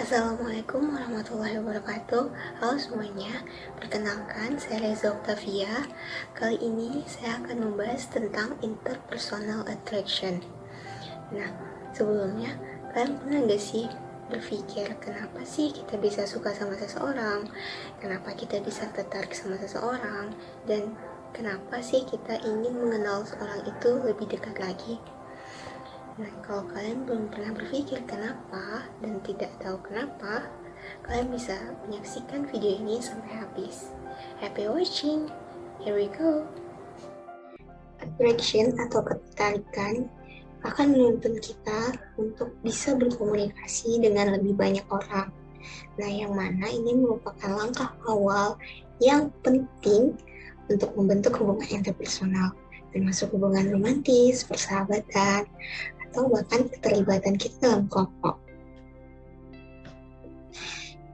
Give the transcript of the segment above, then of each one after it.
Assalamualaikum warahmatullahi wabarakatuh. Halo semuanya Perkenalkan saya Reza Octavia. Kali ini saya akan membahas tentang interpersonal attraction. Nah sebelumnya Kalian pernah gak sih berpikir kenapa sih kita bisa suka sama seseorang? Kenapa kita bisa tertarik sama seseorang? Dan kenapa sih kita ingin mengenal seorang itu lebih dekat lagi Nah, kalau kalian belum pernah berpikir kenapa dan tidak tahu kenapa, kalian bisa menyaksikan video ini sampai habis. Happy watching! Here we go! Attraction atau ketertarikan akan menuntun kita untuk bisa berkomunikasi dengan lebih banyak orang. Nah, yang mana ini merupakan langkah awal yang penting untuk membentuk hubungan interpersonal, termasuk hubungan romantis, persahabatan, atau bahkan keterlibatan kita dalam kelompok.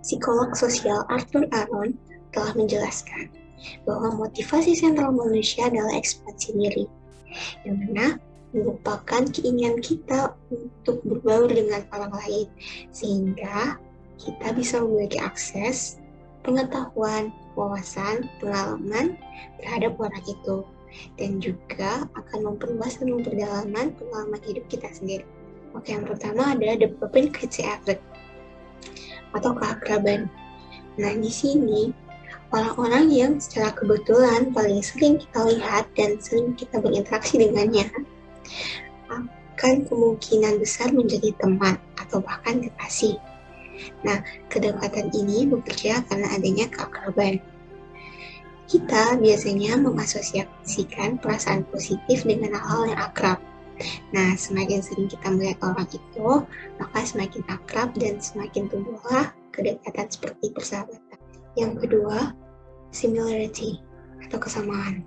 Psikolog sosial Arthur Aron telah menjelaskan bahwa motivasi sentral manusia adalah ekspansi diri, yang mana merupakan keinginan kita untuk berbaur dengan orang lain, sehingga kita bisa memiliki akses, pengetahuan, wawasan, pengalaman terhadap orang itu dan juga akan memperluas dan memperdalamkan pengalaman hidup kita sendiri. Oke, yang pertama adalah the propinquity effect atau keakraban. Nah, di sini orang-orang yang secara kebetulan paling sering kita lihat dan sering kita berinteraksi dengannya akan kemungkinan besar menjadi teman atau bahkan kekasih. Nah, kedekatan ini bekerja karena adanya keakraban. Kita biasanya mengasosiasikan perasaan positif dengan hal-hal yang akrab. Nah, semakin sering kita melihat orang itu, maka semakin akrab dan semakin tumbuhlah kedekatan seperti persahabatan. Yang kedua, similarity atau kesamaan.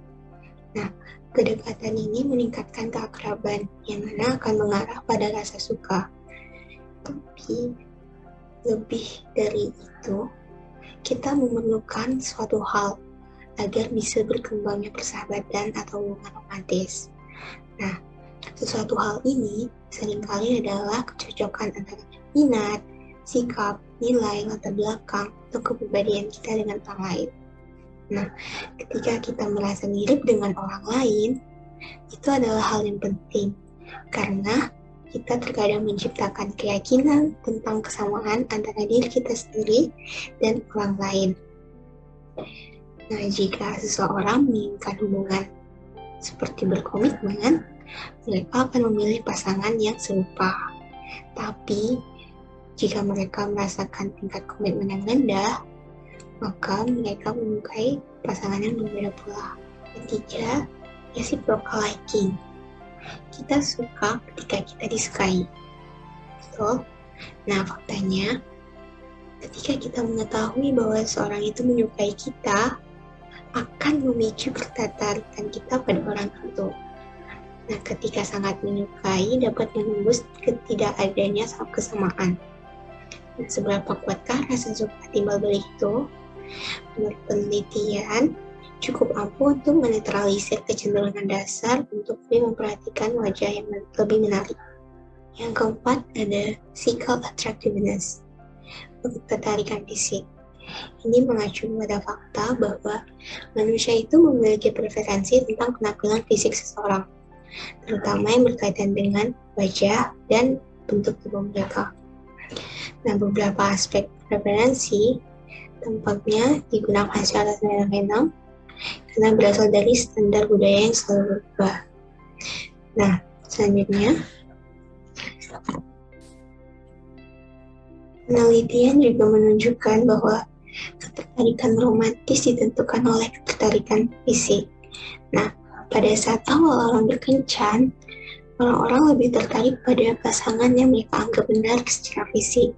Nah, kedekatan ini meningkatkan keakraban yang mana akan mengarah pada rasa suka. Tapi lebih dari itu, kita memerlukan suatu hal agar bisa berkembangnya persahabatan atau hubungan romantis. Nah, sesuatu hal ini sering kali adalah kecocokan antara minat, sikap, nilai, latar belakang, atau kepribadian kita dengan orang lain. Nah, ketika kita merasa mirip dengan orang lain, itu adalah hal yang penting karena kita terkadang menciptakan keyakinan tentang kesamaan antara diri kita sendiri dan orang lain. Nah, jika seseorang menginginkan hubungan seperti berkomitmen, mereka akan memilih pasangan yang serupa. Tapi, jika mereka merasakan tingkat komitmen yang rendah, maka mereka menyukai pasangan yang berbeda pula. Ketiga, reciprocal liking. Kita suka ketika kita disukai. Betul? Nah, faktanya, ketika kita mengetahui bahwa seorang itu menyukai kita, akan memicu ketertarikan kita pada orang itu. Nah, ketika sangat menyukai dapat menembus ketidakadanya kesamaan. Nah, seberapa kuatkah rasa suka timbal balik itu? Menurut penelitian, cukup ampuh untuk menetralisir kecenderungan dasar untuk lebih memperhatikan wajah yang lebih menarik. Yang keempat ada physical attractiveness, ketertarikan fisik. Ini mengacu pada fakta bahwa manusia itu memiliki preferensi tentang penampilan fisik seseorang, terutama yang berkaitan dengan wajah dan bentuk tubuh mereka. Nah, beberapa aspek preferensi tempatnya digunakan secara fenomenal karena berasal dari standar budaya yang selalu berubah. Nah, selanjutnya penelitian juga menunjukkan bahwa ketertarikan romantis ditentukan oleh ketertarikan fisik. Nah, pada saat awal orang berkencan, orang-orang lebih tertarik pada pasangan yang mereka anggap benar secara fisik.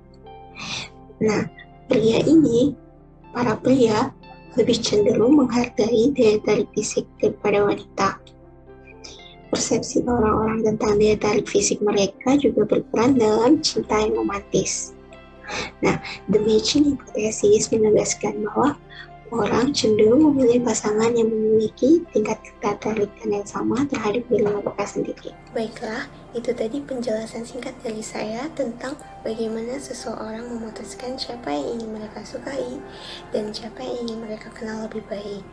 Nah, pria ini, para pria, lebih cenderung menghargai daya tarik fisik daripada wanita. Persepsi orang-orang tentang daya tarik fisik mereka juga berperan dalam cinta yang romantis. Nah, the matching hypothesis menegaskan bahwa orang cenderung memilih pasangan yang memiliki tingkat ketertarikan yang sama terhadap diri mereka sendiri. Baiklah, itu tadi penjelasan singkat dari saya tentang bagaimana seseorang memutuskan siapa yang ingin mereka sukai dan siapa yang ingin mereka kenal lebih baik.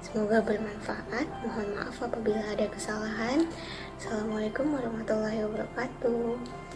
Semoga bermanfaat. Mohon maaf apabila ada kesalahan. Assalamualaikum warahmatullahi wabarakatuh.